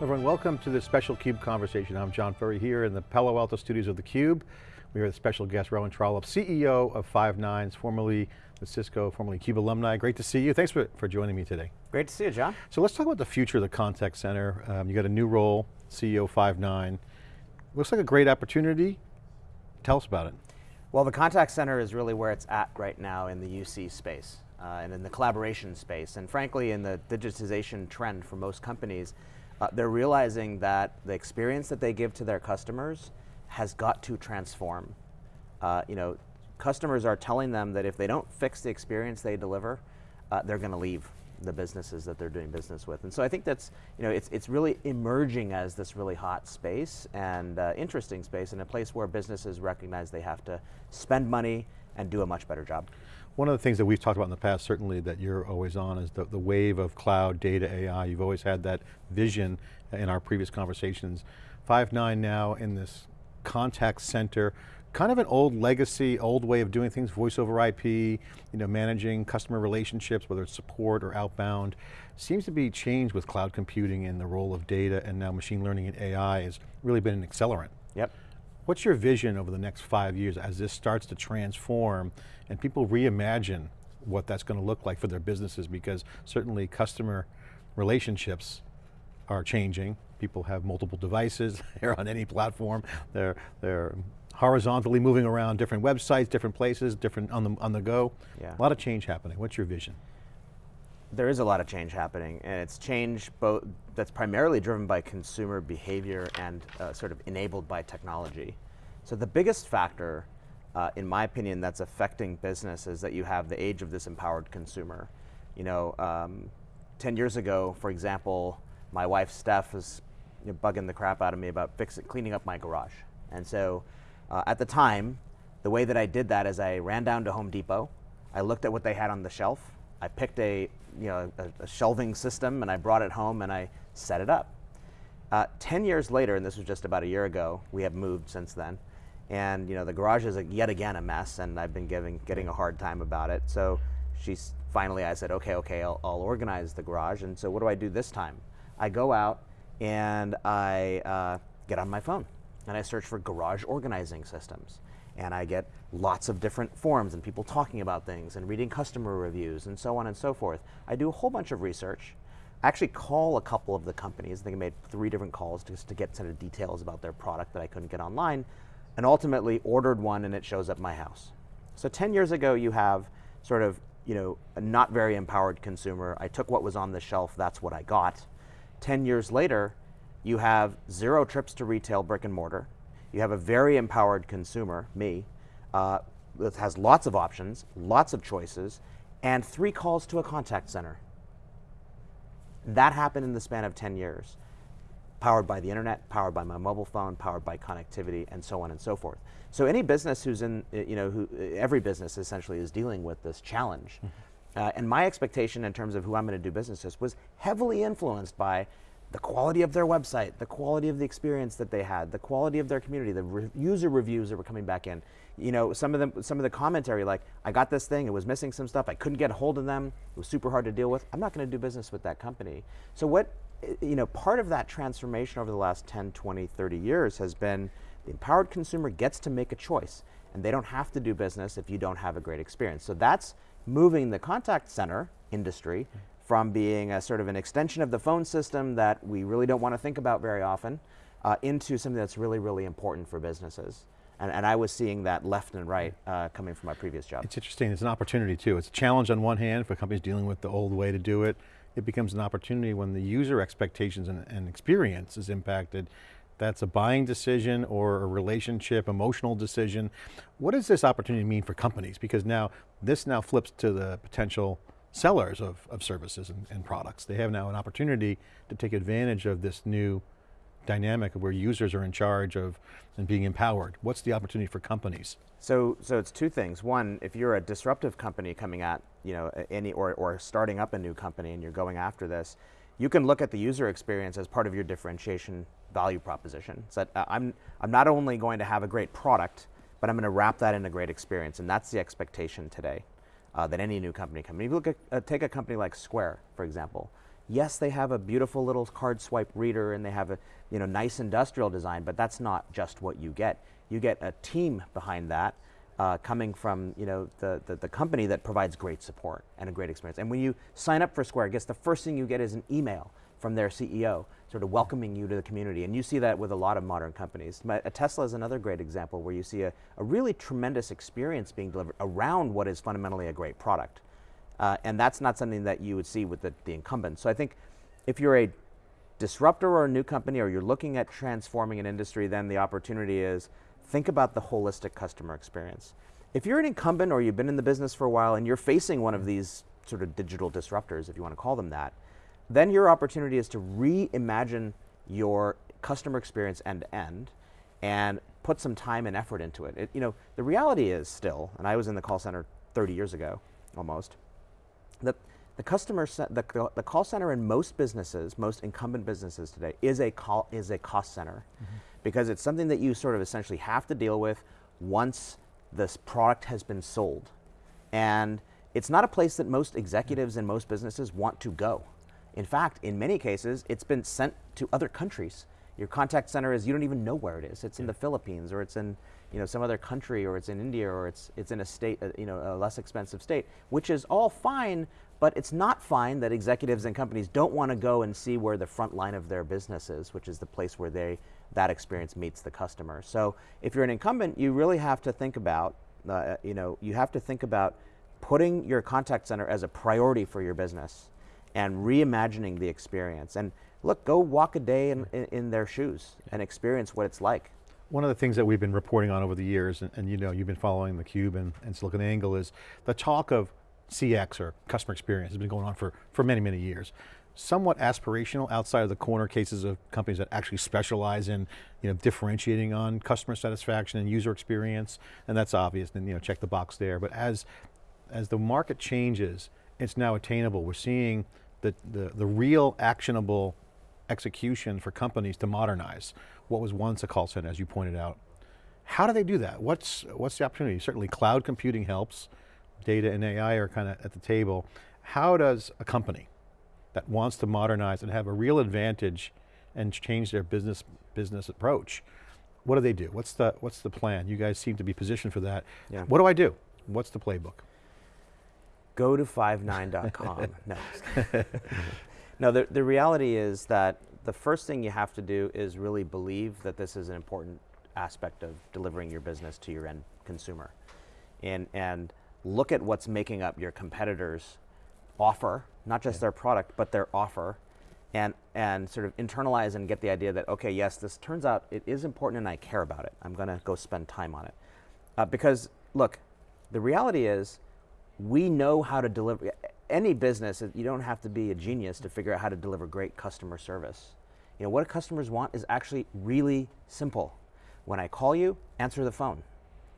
Everyone, welcome to this special CUBE conversation. I'm John Furrier here in the Palo Alto studios of the Cube. We are with special guest, Rowan Trollope, CEO of Five9, formerly with Cisco, formerly CUBE alumni. Great to see you. Thanks for, for joining me today. Great to see you, John. So let's talk about the future of the contact center. Um, you got a new role, CEO Five9. Looks like a great opportunity. Tell us about it. Well, the contact center is really where it's at right now in the UC space uh, and in the collaboration space. And frankly, in the digitization trend for most companies, uh, they're realizing that the experience that they give to their customers has got to transform. Uh, you know, customers are telling them that if they don't fix the experience they deliver, uh, they're going to leave the businesses that they're doing business with. And so I think that's, you know, it's, it's really emerging as this really hot space and uh, interesting space and a place where businesses recognize they have to spend money and do a much better job. One of the things that we've talked about in the past, certainly that you're always on, is the, the wave of cloud, data, AI. You've always had that vision in our previous conversations. Five9 now in this contact center, kind of an old legacy, old way of doing things, voice over IP, you know, managing customer relationships, whether it's support or outbound, seems to be changed with cloud computing and the role of data and now machine learning and AI has really been an accelerant. Yep. What's your vision over the next five years as this starts to transform and people reimagine what that's going to look like for their businesses because certainly customer relationships are changing. People have multiple devices, they're on any platform, they're, they're horizontally moving around different websites, different places, different on the, on the go. Yeah. A lot of change happening. What's your vision? There is a lot of change happening, and it's change both that's primarily driven by consumer behavior and uh, sort of enabled by technology. So the biggest factor, uh, in my opinion, that's affecting business is that you have the age of this empowered consumer. You know, um, 10 years ago, for example, my wife Steph was you know, bugging the crap out of me about fixing, cleaning up my garage. And so uh, at the time, the way that I did that is I ran down to Home Depot, I looked at what they had on the shelf, I picked a, you know, a, a shelving system and I brought it home and I set it up. Uh, 10 years later, and this was just about a year ago, we have moved since then, and you know, the garage is yet again a mess and I've been giving, getting a hard time about it. So she's finally, I said, okay, okay, I'll, I'll organize the garage. And so what do I do this time? I go out and I uh, get on my phone and I search for garage organizing systems. And I get lots of different forums and people talking about things and reading customer reviews and so on and so forth. I do a whole bunch of research. I actually call a couple of the companies. I think I made three different calls just to get sort of details about their product that I couldn't get online and ultimately ordered one and it shows up my house. So 10 years ago you have sort of you know, a not very empowered consumer. I took what was on the shelf, that's what I got. 10 years later, you have zero trips to retail brick and mortar. You have a very empowered consumer, me, uh, that has lots of options, lots of choices, and three calls to a contact center. That happened in the span of 10 years. Powered by the internet, powered by my mobile phone, powered by connectivity, and so on and so forth. So any business who's in, you know, who, every business essentially is dealing with this challenge. Mm -hmm. uh, and my expectation in terms of who I'm going to do business with was heavily influenced by the quality of their website, the quality of the experience that they had, the quality of their community, the re user reviews that were coming back in. You know, some of them, some of the commentary like, I got this thing, it was missing some stuff, I couldn't get a hold of them, it was super hard to deal with. I'm not going to do business with that company. So what, you know, part of that transformation over the last 10, 20, 30 years has been the empowered consumer gets to make a choice and they don't have to do business if you don't have a great experience. So that's moving the contact center industry from being a sort of an extension of the phone system that we really don't want to think about very often uh, into something that's really, really important for businesses. And, and I was seeing that left and right uh, coming from my previous job. It's interesting, it's an opportunity too. It's a challenge on one hand for companies dealing with the old way to do it. It becomes an opportunity when the user expectations and, and experience is impacted that's a buying decision or a relationship, emotional decision. What does this opportunity mean for companies? Because now, this now flips to the potential sellers of, of services and, and, products. They have now an opportunity to take advantage of this new dynamic where users are in charge of and being empowered. What's the opportunity for companies? So, so it's two things. One, if you're a disruptive company coming at, you know, any, or, or starting up a new company and you're going after this, you can look at the user experience as part of your differentiation value proposition. So that, uh, I'm, I'm not only going to have a great product, but I'm going to wrap that in a great experience, and that's the expectation today uh, that any new company can. If you look at, uh, take a company like Square, for example. Yes, they have a beautiful little card swipe reader and they have a you know, nice industrial design, but that's not just what you get. You get a team behind that uh, coming from you know, the, the, the, company that provides great support and a great experience. And when you sign up for Square, I guess the first thing you get is an email from their CEO, sort of welcoming you to the community. And you see that with a lot of modern companies. A Tesla is another great example where you see a, a really tremendous experience being delivered around what is fundamentally a great product. Uh, and that's not something that you would see with the, the incumbent. So I think if you're a disruptor or a new company or you're looking at transforming an industry, then the opportunity is think about the holistic customer experience. If you're an incumbent or you've been in the business for a while and you're facing one of these sort of digital disruptors, if you want to call them that, then your opportunity is to reimagine your customer experience end to end and put some time and effort into it. it. You know, the reality is still, and I was in the call center 30 years ago, almost, that the customer, the, the call center in most businesses, most incumbent businesses today, is a call is a cost center, mm -hmm. because it's something that you sort of essentially have to deal with once this product has been sold, and it's not a place that most executives in most businesses want to go. In fact, in many cases, it's been sent to other countries. Your contact center is, you don't even know where it is. It's in the Philippines or it's in you know, some other country or it's in India or it's, it's in a state, uh, you know, a less expensive state, which is all fine, but it's not fine that executives and companies don't want to go and see where the front line of their business is, which is the place where they, that experience meets the customer. So if you're an incumbent, you really have to think about, uh, you know, you have to think about putting your contact center as a priority for your business and reimagining the experience. And look, go walk a day in, in, in, their shoes and experience what it's like. One of the things that we've been reporting on over the years, and, and you know, you've been following theCUBE and, and SiliconANGLE is the talk of CX or customer experience has been going on for, for many, many years. Somewhat aspirational outside of the corner cases of companies that actually specialize in you know, differentiating on customer satisfaction and user experience, and that's obvious, and you know, check the box there. But as, as the market changes, it's now attainable. We're seeing the, the, the real actionable execution for companies to modernize what was once a call center, as you pointed out. How do they do that? What's, what's the opportunity? Certainly cloud computing helps, data and AI are kind of at the table. How does a company that wants to modernize and have a real advantage and change their business, business approach, what do they do? What's the, what's the plan? You guys seem to be positioned for that. Yeah. What do I do? What's the playbook? go to five9.com. no. no, the, the reality is that the first thing you have to do is really believe that this is an important aspect of delivering your business to your end consumer. And, and look at what's making up your competitors' offer, not just yeah. their product, but their offer, and, and sort of internalize and get the idea that, okay, yes, this turns out it is important and I care about it. I'm going to go spend time on it. Uh, because, look, the reality is we know how to deliver, any business, you don't have to be a genius to figure out how to deliver great customer service. You know, what customers want is actually really simple. When I call you, answer the phone.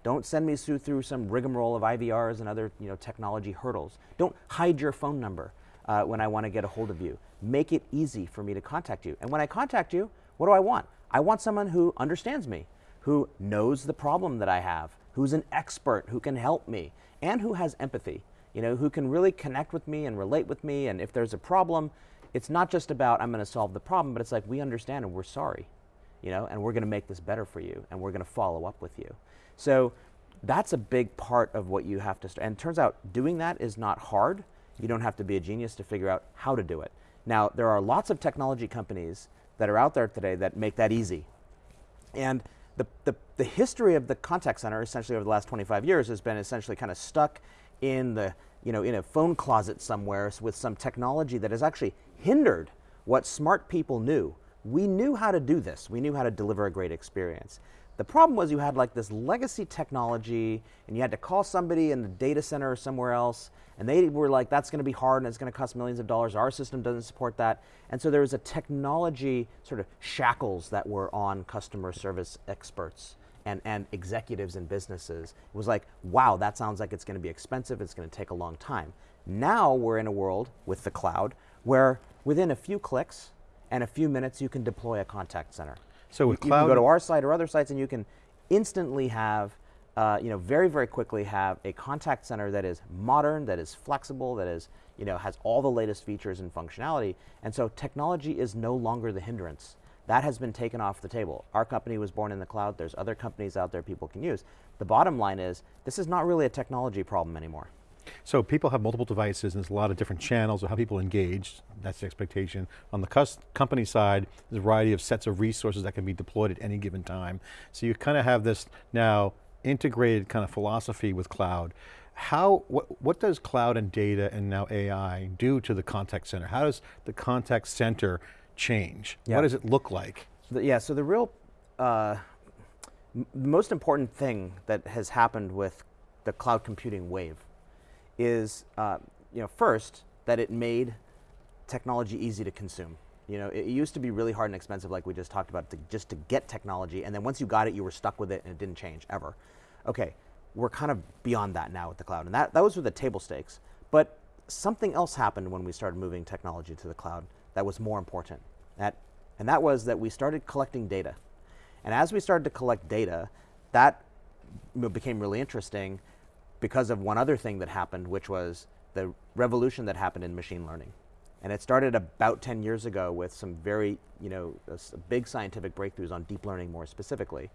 Don't send me through, some rigmarole of IVRs and other you know, technology hurdles. Don't hide your phone number uh, when I want to get a hold of you. Make it easy for me to contact you. And when I contact you, what do I want? I want someone who understands me, who knows the problem that I have, who's an expert, who can help me, and who has empathy, you know, who can really connect with me and relate with me. And if there's a problem, it's not just about I'm going to solve the problem, but it's like we understand and we're sorry, you know, and we're going to make this better for you and we're going to follow up with you. So that's a big part of what you have to, start. and turns out doing that is not hard. You don't have to be a genius to figure out how to do it. Now, there are lots of technology companies that are out there today that make that easy. And the, the, the history of the contact center, essentially over the last 25 years, has been essentially kind of stuck in the, you know, in a phone closet somewhere with some technology that has actually hindered what smart people knew. We knew how to do this. We knew how to deliver a great experience. The problem was you had like this legacy technology and you had to call somebody in the data center or somewhere else and they were like, that's going to be hard and it's going to cost millions of dollars. Our system doesn't support that. And so there was a technology sort of shackles that were on customer service experts and, and executives in businesses. It was like, wow, that sounds like it's going to be expensive. It's going to take a long time. Now we're in a world with the cloud where within a few clicks and a few minutes you can deploy a contact center. So with you, cloud, you can go to our site or other sites and you can instantly have uh, you know, very, very quickly have a contact center that is modern, that is flexible, that is, you know, has all the latest features and functionality. And so technology is no longer the hindrance. That has been taken off the table. Our company was born in the cloud. There's other companies out there people can use. The bottom line is, this is not really a technology problem anymore. So people have multiple devices and there's a lot of different channels of how people engage, that's the expectation. On the company side, there's a variety of sets of resources that can be deployed at any given time. So you kind of have this now integrated kind of philosophy with cloud. How, what, what does cloud and data and now AI do to the contact center? How does the contact center change? What does it look like? The, yeah, so the real, uh, most important thing that has happened with the cloud computing wave is, uh, you know, first, that it made technology easy to consume. You know, it, used to be really hard and expensive, like we just talked about, to, just to get technology, and then once you got it, you were stuck with it, and it didn't change ever. Okay, we're kind of beyond that now with the cloud, and that, that was with the table stakes. But something else happened when we started moving technology to the cloud that was more important. That, and that was that we started collecting data. And as we started to collect data, that became really interesting because of one other thing that happened, which was the revolution that happened in machine learning. And it started about 10 years ago with some very, you know, big scientific breakthroughs on deep learning more specifically.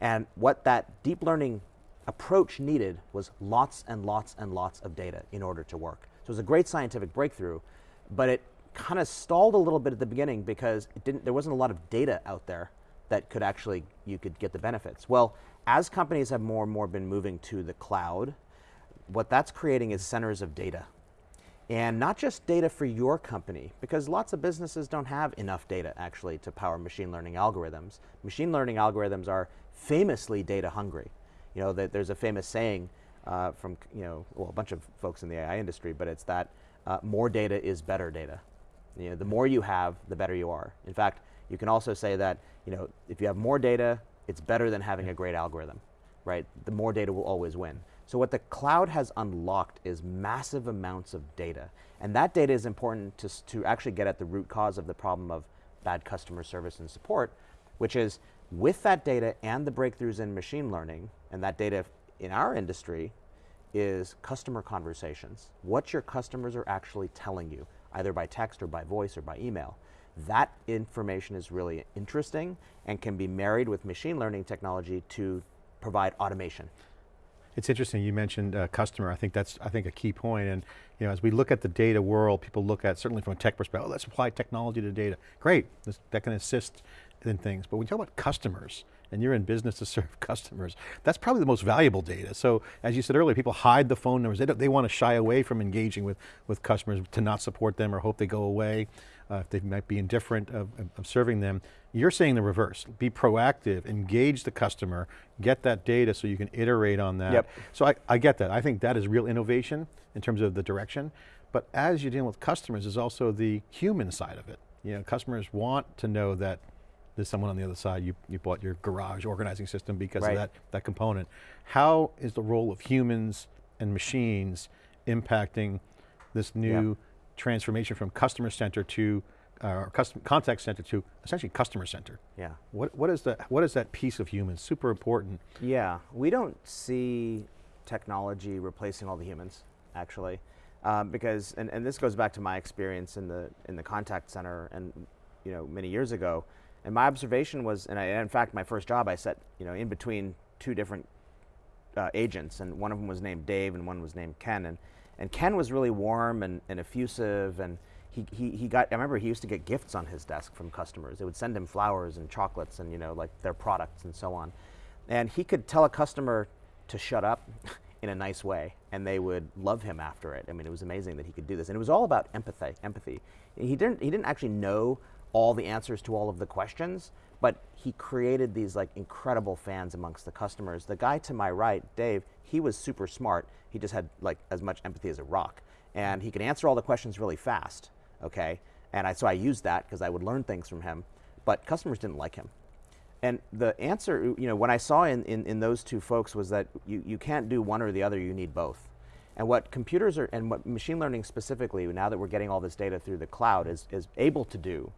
And what that deep learning approach needed was lots and lots and lots of data in order to work. So it was a great scientific breakthrough, but it kind of stalled a little bit at the beginning because it didn't, there wasn't a lot of data out there that could actually, you could get the benefits. Well, as companies have more and more been moving to the cloud, what that's creating is centers of data and not just data for your company, because lots of businesses don't have enough data actually to power machine learning algorithms. Machine learning algorithms are famously data hungry. You know, that there's a famous saying uh, from, you know, well, a bunch of folks in the AI industry, but it's that uh, more data is better data. You know, the more you have, the better you are. In fact, you can also say that, you know, if you have more data, it's better than having a great algorithm, right? The more data will always win. So what the cloud has unlocked is massive amounts of data. And that data is important to, to actually get at the root cause of the problem of bad customer service and support, which is with that data and the breakthroughs in machine learning, and that data in our industry is customer conversations. What your customers are actually telling you, either by text or by voice or by email. That information is really interesting and can be married with machine learning technology to provide automation. It's interesting, you mentioned uh, customer, I think that's I think a key point. and you know, as we look at the data world, people look at, certainly from a tech perspective, oh, let's apply technology to data. Great, that can assist in things, but when you talk about customers, and you're in business to serve customers, that's probably the most valuable data. So as you said earlier, people hide the phone numbers. They, they want to shy away from engaging with, with customers to not support them or hope they go away uh, if they might be indifferent of, of, serving them. You're saying the reverse, be proactive, engage the customer, get that data so you can iterate on that. Yep. So I, I get that, I think that is real innovation in terms of the direction, but as you're dealing with customers is also the human side of it. You know, customers want to know that there's someone on the other side, you, you bought your garage organizing system because right. of that, that component. How is the role of humans and machines impacting this new yep transformation from customer center to uh, custom, contact center to essentially customer center. Yeah. What, what, is the, what is that piece of humans? Super important. Yeah, we don't see technology replacing all the humans, actually. Um, because, and, and this goes back to my experience in the, in the contact center and, you know, many years ago. And my observation was, and I, in fact, my first job I set, you know, in between two different uh, agents, and one of them was named Dave and one was named Ken. And and Ken was really warm and, and effusive and he, he, he got, I remember he used to get gifts on his desk from customers. They would send him flowers and chocolates and you know, like their products and so on. And he could tell a customer to shut up in a nice way and they would love him after it. I mean, it was amazing that he could do this. And it was all about empathy, empathy. He didn't, he didn't actually know all the answers to all of the questions, but he created these like incredible fans amongst the customers. The guy to my right, Dave, he was super smart. He just had like as much empathy as a rock. And he could answer all the questions really fast, okay? And I, so I used that because I would learn things from him, but customers didn't like him. And the answer, you know, what I saw in, in, in those two folks was that you, you can't do one or the other, you need both. And what computers are, and what machine learning specifically, now that we're getting all this data through the cloud, is, is able to do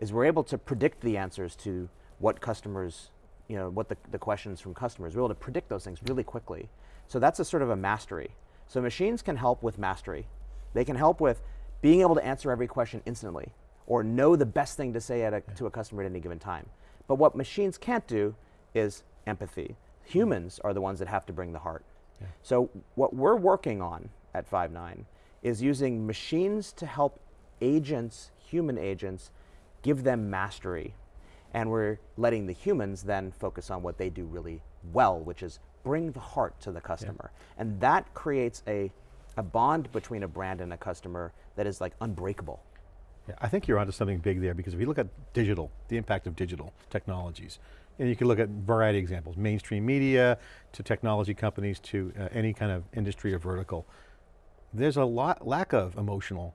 is we're able to predict the answers to what customers you know, what the, the questions from customers. We're able to predict those things really quickly. So that's a sort of a mastery. So machines can help with mastery. They can help with being able to answer every question instantly or know the best thing to say a, to a customer at any given time. But what machines can't do is empathy. Humans are the ones that have to bring the heart. Yeah. So what we're working on at Five9 is using machines to help agents, human agents, give them mastery. And we're letting the humans then focus on what they do really well, which is bring the heart to the customer. Yeah. And that creates a, a bond between a brand and a customer that is like unbreakable. Yeah, I think you're onto something big there because if you look at digital, the impact of digital technologies, and you can look at a variety of examples, mainstream media, to technology companies, to uh, any kind of industry or vertical. There's a lot, lack of emotional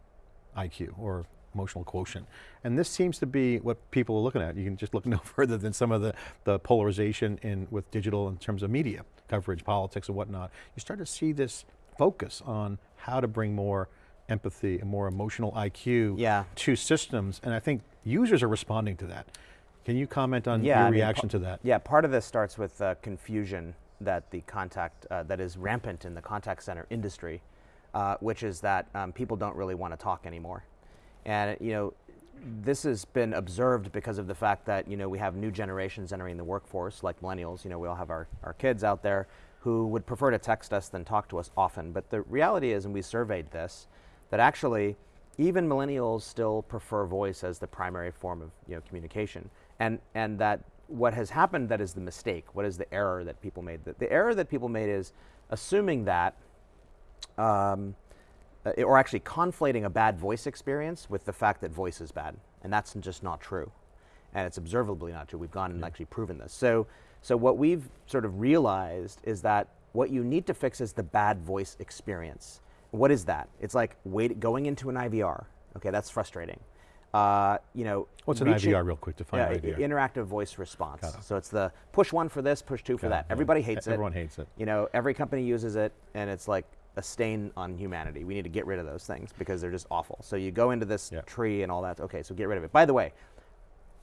IQ or emotional quotient. And this seems to be what people are looking at. You can just look no further than some of the, the polarization in with digital in terms of media coverage, politics and whatnot. You start to see this focus on how to bring more empathy and more emotional IQ yeah. to systems. And I think users are responding to that. Can you comment on yeah, your I reaction mean, to that? Yeah, part of this starts with uh, confusion that the contact, uh, that is rampant in the contact center industry, uh, which is that um, people don't really want to talk anymore. And you know, this has been observed because of the fact that you know we have new generations entering the workforce, like millennials. You know, we all have our, our kids out there who would prefer to text us than talk to us often. But the reality is, and we surveyed this, that actually even millennials still prefer voice as the primary form of you know, communication. And, and that what has happened that is the mistake, what is the error that people made? The, the error that people made is assuming that, um, or actually conflating a bad voice experience with the fact that voice is bad. And that's just not true. And it's observably not true. We've gone and actually proven this. So, so what we've sort of realized is that what you need to fix is the bad voice experience. What is that? It's like wait, going into an IVR. Okay, that's frustrating. Uh, you know, what's an IVR, real quick? To define yeah, IVR. Interactive voice response. So it's the push one for this, push two for that. Everybody hates Everyone it. Everyone hates it. You know, every company uses it, and it's like a stain on humanity. We need to get rid of those things because they're just awful. So you go into this tree and all that. Okay, so get rid of it. By the way,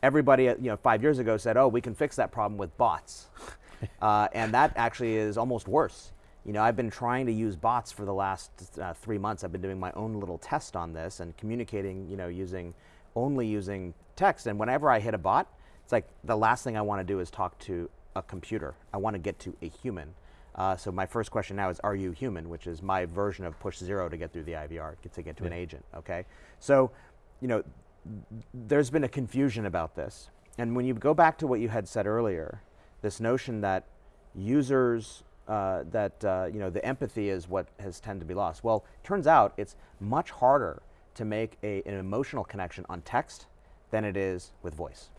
everybody, you know, five years ago said, "Oh, we can fix that problem with bots," uh, and that actually is almost worse you know, I've been trying to use bots for the last uh, three months. I've been doing my own little test on this and communicating, you know, using only using text. And whenever I hit a bot, it's like the last thing I want to do is talk to a computer. I want to get to a human. Uh, so my first question now is, are you human? Which is my version of push zero to get through the IVR, to get to yeah. an agent, okay? So, you know, there's been a confusion about this. And when you go back to what you had said earlier, this notion that users uh, that uh, you know the empathy is what has tended to be lost. Well, turns out it's much harder to make a, an emotional connection on text than it is with voice.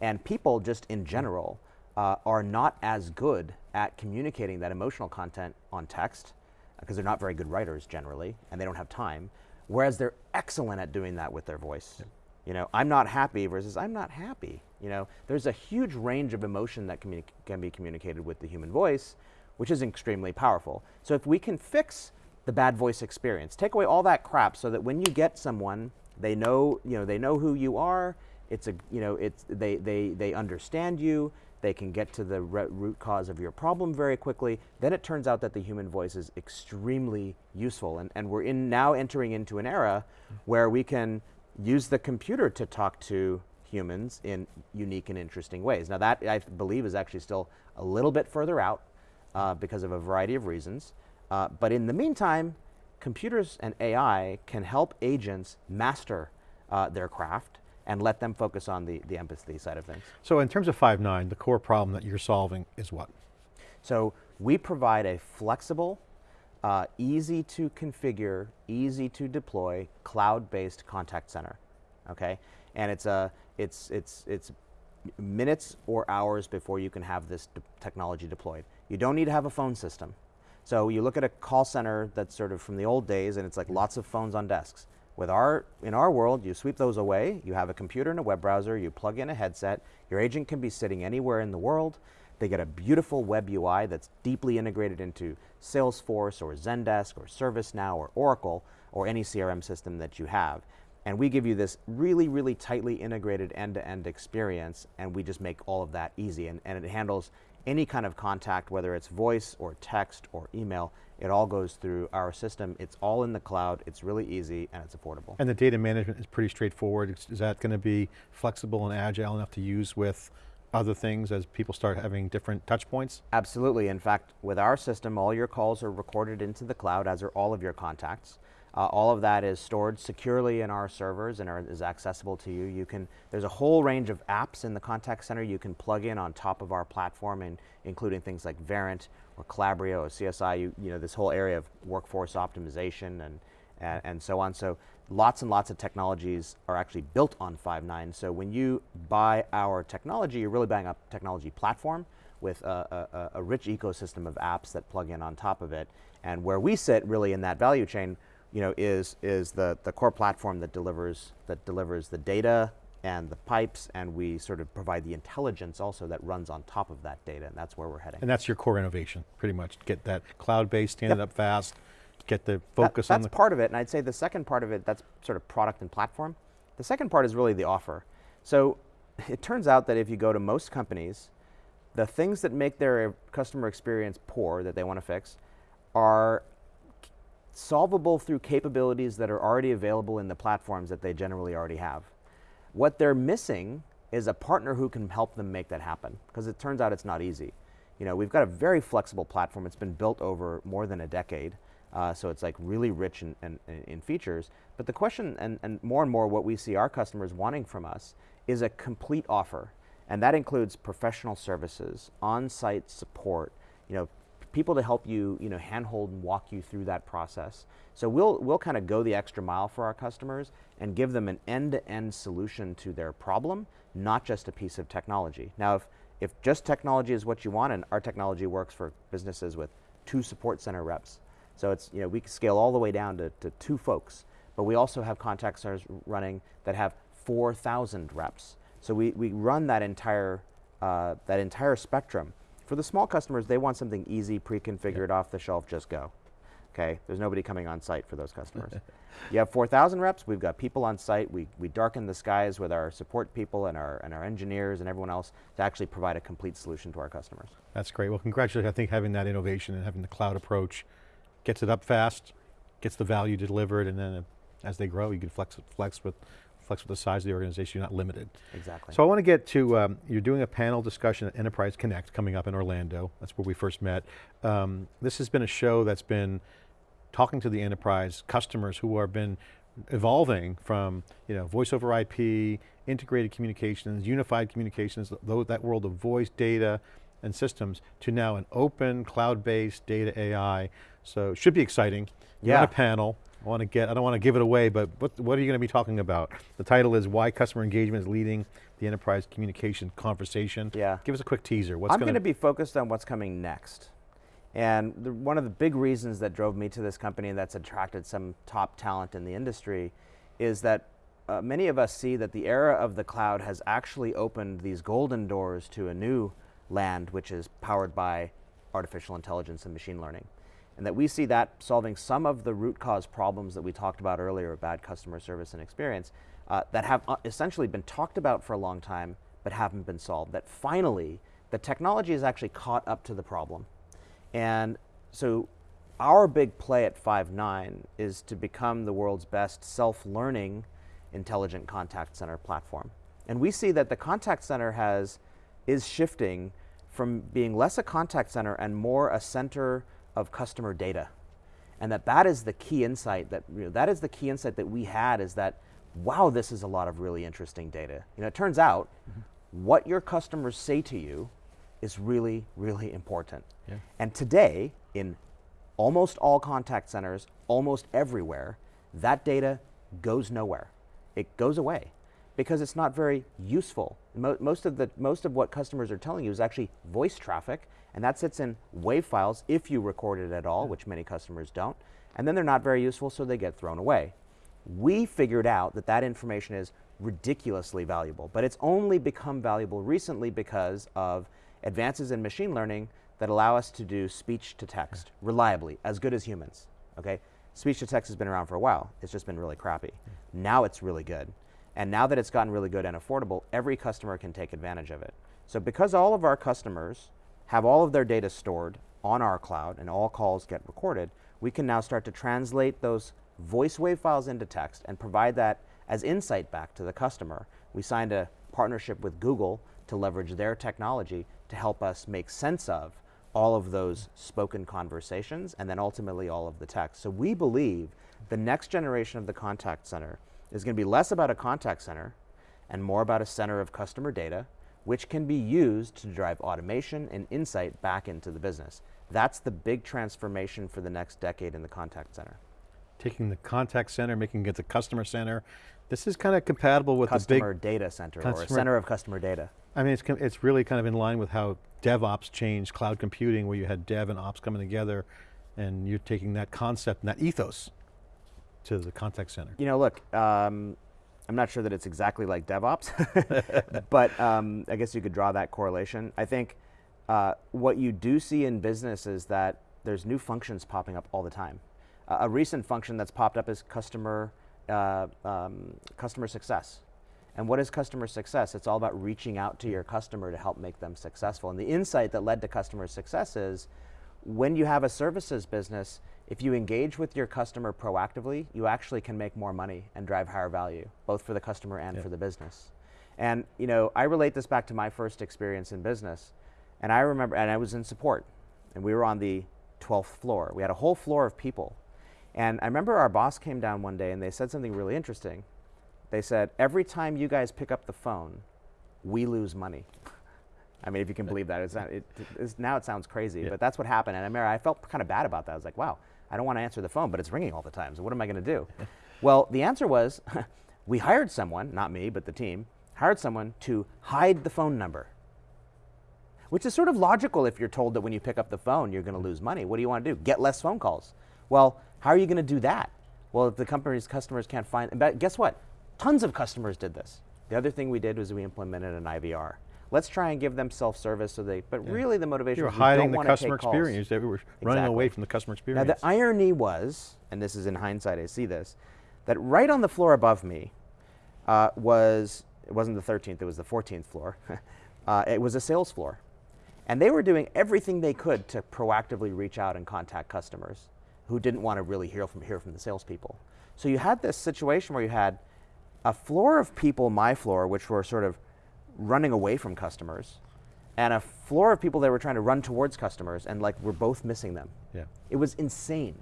And people just in general uh, are not as good at communicating that emotional content on text because they're not very good writers generally and they don't have time, whereas they're excellent at doing that with their voice. Yeah. You know, I'm not happy versus I'm not happy. You know, there's a huge range of emotion that can be communicated with the human voice, which is extremely powerful. So if we can fix the bad voice experience, take away all that crap so that when you get someone, they know, you know, they know who you are, it's a, you know, it's, they, they, they understand you, they can get to the root cause of your problem very quickly, then it turns out that the human voice is extremely useful. And, and we're in now entering into an era where we can use the computer to talk to humans in unique and interesting ways. Now that I believe is actually still a little bit further out uh, because of a variety of reasons. Uh, but in the meantime, computers and AI can help agents master uh, their craft and let them focus on the, the empathy side of things. So in terms of Five9, the core problem that you're solving is what? So we provide a flexible, uh, easy to configure, easy to deploy, cloud-based contact center, okay? And it's, a, it's, it's, it's minutes or hours before you can have this de technology deployed. You don't need to have a phone system. So you look at a call center that's sort of from the old days and it's like lots of phones on desks. With our, in our world, you sweep those away, you have a computer and a web browser, you plug in a headset, your agent can be sitting anywhere in the world, they get a beautiful web UI that's deeply integrated into Salesforce or Zendesk or ServiceNow or Oracle or any CRM system that you have. And we give you this really, really tightly integrated end-to-end experience, and we just make all of that easy. And, and it handles any kind of contact, whether it's voice or text or email, it all goes through our system. It's all in the cloud, it's really easy, and it's affordable. And the data management is pretty straightforward. Is, that going to be flexible and agile enough to use with other things as people start having different touch points? Absolutely, in fact, with our system, all your calls are recorded into the cloud, as are all of your contacts. Uh, all of that is stored securely in our servers and are, is accessible to you. You can, there's a whole range of apps in the contact center you can plug in on top of our platform, and including things like Verint or Calabrio or CSI, you, you know, this whole area of workforce optimization and, and, and so on. So lots and lots of technologies are actually built on Five9. So when you buy our technology, you're really buying a technology platform with a, a, a rich ecosystem of apps that plug in on top of it. And where we sit really in that value chain, you know, is, is the, the core platform that delivers, that delivers the data and the pipes, and we sort of provide the intelligence also that runs on top of that data, and that's where we're heading. And that's your core innovation, pretty much. Get that cloud-based, stand yep. it up fast, get the focus that, on the- That's part of it, and I'd say the second part of it, that's sort of product and platform. The second part is really the offer. So it turns out that if you go to most companies, the things that make their customer experience poor that they want to fix are solvable through capabilities that are already available in the platforms that they generally already have. What they're missing is a partner who can help them make that happen, because it turns out it's not easy. You know, we've got a very flexible platform. It's been built over more than a decade, uh, so it's like really rich in, in, in features. But the question, and, and more and more what we see our customers wanting from us, is a complete offer. And that includes professional services, on-site support, you know, people to help you, you know, handhold and walk you through that process. So we'll, we'll kind of go the extra mile for our customers and give them an end-to-end -end solution to their problem, not just a piece of technology. Now, if, if just technology is what you want, and our technology works for businesses with two support center reps, so it's, you know, we can scale all the way down to, to two folks, but we also have contact centers running that have 4,000 reps. So we, we run that entire, uh, that entire spectrum. For the small customers, they want something easy, pre-configured, yep. off the shelf, just go. Okay, there's nobody coming on site for those customers. you have 4,000 reps, we've got people on site, we, we darken the skies with our support people and our, and our engineers and everyone else to actually provide a complete solution to our customers. That's great, well congratulations, I think having that innovation and having the cloud approach gets it up fast, gets the value delivered, and then uh, as they grow, you can flex, flex with flex with the size of the organization, you're not limited. Exactly. So I want to get to, um, you're doing a panel discussion at Enterprise Connect coming up in Orlando. That's where we first met. Um, this has been a show that's been talking to the enterprise customers who have been evolving from you know, voice over IP, integrated communications, unified communications, that world of voice, data, and systems, to now an open, cloud-based data AI. So it should be exciting. You're yeah. on a panel. I want to get, I don't want to give it away, but what, what are you going to be talking about? The title is Why Customer Engagement is Leading the Enterprise Communication Conversation. Yeah. Give us a quick teaser. What's I'm going to be focused on what's coming next. And the, one of the big reasons that drove me to this company and that's attracted some top talent in the industry is that uh, many of us see that the era of the cloud has actually opened these golden doors to a new land which is powered by artificial intelligence and machine learning and that we see that solving some of the root cause problems that we talked about earlier, bad customer service and experience, uh, that have uh, essentially been talked about for a long time, but haven't been solved. That finally, the technology has actually caught up to the problem. And so our big play at Five9 is to become the world's best self-learning intelligent contact center platform. And we see that the contact center has, is shifting from being less a contact center and more a center of customer data. And that that is the key insight that, you know, that is the key insight that we had is that, wow, this is a lot of really interesting data. You know, it turns out mm -hmm. what your customers say to you is really, really important. Yeah. And today, in almost all contact centers, almost everywhere, that data goes nowhere. It goes away because it's not very useful. Mo most, of the, most of what customers are telling you is actually voice traffic, and that sits in WAV files if you record it at all, which many customers don't, and then they're not very useful, so they get thrown away. We figured out that that information is ridiculously valuable, but it's only become valuable recently because of advances in machine learning that allow us to do speech to text reliably, as good as humans, okay? speech to text has been around for a while. It's just been really crappy. Now it's really good. And now that it's gotten really good and affordable, every customer can take advantage of it. So because all of our customers have all of their data stored on our cloud and all calls get recorded, we can now start to translate those voice wave files into text and provide that as insight back to the customer. We signed a partnership with Google to leverage their technology to help us make sense of all of those spoken conversations and then ultimately all of the text. So we believe the next generation of the contact center is going to be less about a contact center and more about a center of customer data, which can be used to drive automation and insight back into the business. That's the big transformation for the next decade in the contact center. Taking the contact center, making it the customer center. This is kind of compatible with customer the big- data center customer- or a center of customer data. I mean, it's, it's really kind of in line with how DevOps changed cloud computing where you had dev and ops coming together and you're taking that concept and that ethos to the contact center. You know, look, um, I'm not sure that it's exactly like DevOps, but um, I guess you could draw that correlation. I think uh, what you do see in business is that there's new functions popping up all the time. Uh, a recent function that's popped up is customer uh, um, customer success. And what is customer success? It's all about reaching out to your customer to help make them successful. And the insight that led to customer success is when you have a services business, if you engage with your customer proactively, you actually can make more money and drive higher value, both for the customer and Yeah. for the business. And you know, I relate this back to my first experience in business. And I remember, and I was in support, and we were on the 12th floor. We had a whole floor of people. And I remember our boss came down one day and they said something really interesting. They said, every time you guys pick up the phone, we lose money. I mean, if you can believe that. It's not, it, it's, now it sounds crazy, Yeah. but that's what happened. And I remember I felt kind of bad about that. I was like, wow, I don't want to answer the phone, but it's ringing all the time. So what am I going to do? well, the answer was we hired someone, not me, but the team, hired someone to hide the phone number. Which is sort of logical if you're told that when you pick up the phone, you're going to lose money. What do you want to do? Get less phone calls. Well, how are you going to do that? Well, if the company's customers can't find, guess what? Tons of customers did this. The other thing we did was we implemented an IVR. Let's try and give them self-service so they, but really the motivation You were was hiding the customer experience. They were running away from the customer experience. Now the irony was, and this is in hindsight, I see this, that right on the floor above me uh, was, it wasn't the 13th, it was the 14th floor. uh, it was a sales floor. And they were doing everything they could to proactively reach out and contact customers who didn't want to really hear from, hear from the salespeople. So you had this situation where you had a floor of people, my floor, which were sort of running away from customers, and a floor of people that were trying to run towards customers, and like we're both missing them. Yeah. It was insane.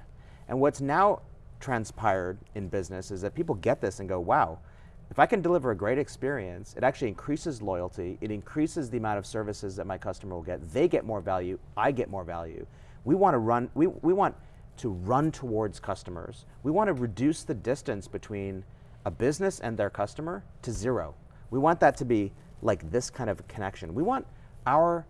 And what's now transpired in business is that people get this and go, wow, if I can deliver a great experience, it actually increases loyalty, it increases the amount of services that my customer will get. They get more value, I get more value. We want to run, we, we want to run towards customers. We want to reduce the distance between a business and their customer to zero. We want that to be like this kind of connection. We want our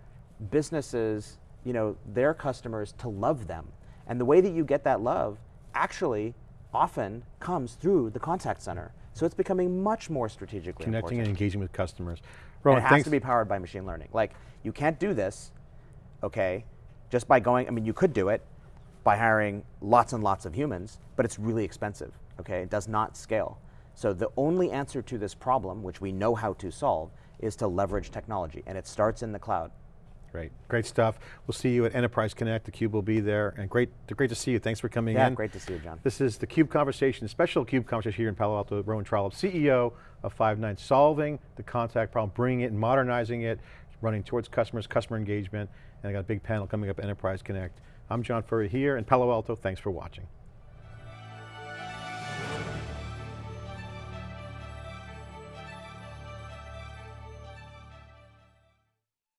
businesses, you know, their customers to love them. And the way that you get that love actually often comes through the contact center. So it's becoming much more strategically Connecting important. and engaging with customers. And it has thanks. to be powered by machine learning. Like, you can't do this, okay, just by going, I mean, you could do it by hiring lots and lots of humans, but it's really expensive, okay? It does not scale. So the only answer to this problem, which we know how to solve, is to leverage technology, and it starts in the cloud. Great, great stuff. We'll see you at Enterprise Connect. theCUBE will be there. And great, great to see you. Thanks for coming Yeah, in. great to see you, John. This is the CUBE Conversation, special CUBE Conversation here in Palo Alto. Rowan Trollope, CEO of Five9, solving the contact problem, bringing it, and modernizing it, running towards customers, customer engagement, and I got a big panel coming up, Enterprise Connect. I'm John Furrier here in Palo Alto. Thanks for watching.